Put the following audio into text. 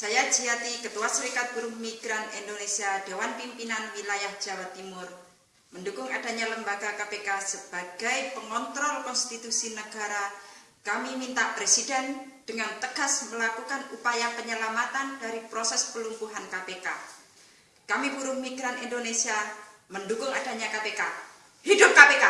Saya Jiati, Ketua Serikat Buruh Migran Indonesia Dewan Pimpinan Wilayah Jawa Timur, mendukung adanya lembaga KPK sebagai pengontrol konstitusi negara, kami minta Presiden dengan tegas melakukan upaya penyelamatan dari proses pelumpuhan KPK. Kami buruh migran Indonesia mendukung adanya KPK. Hidup KPK!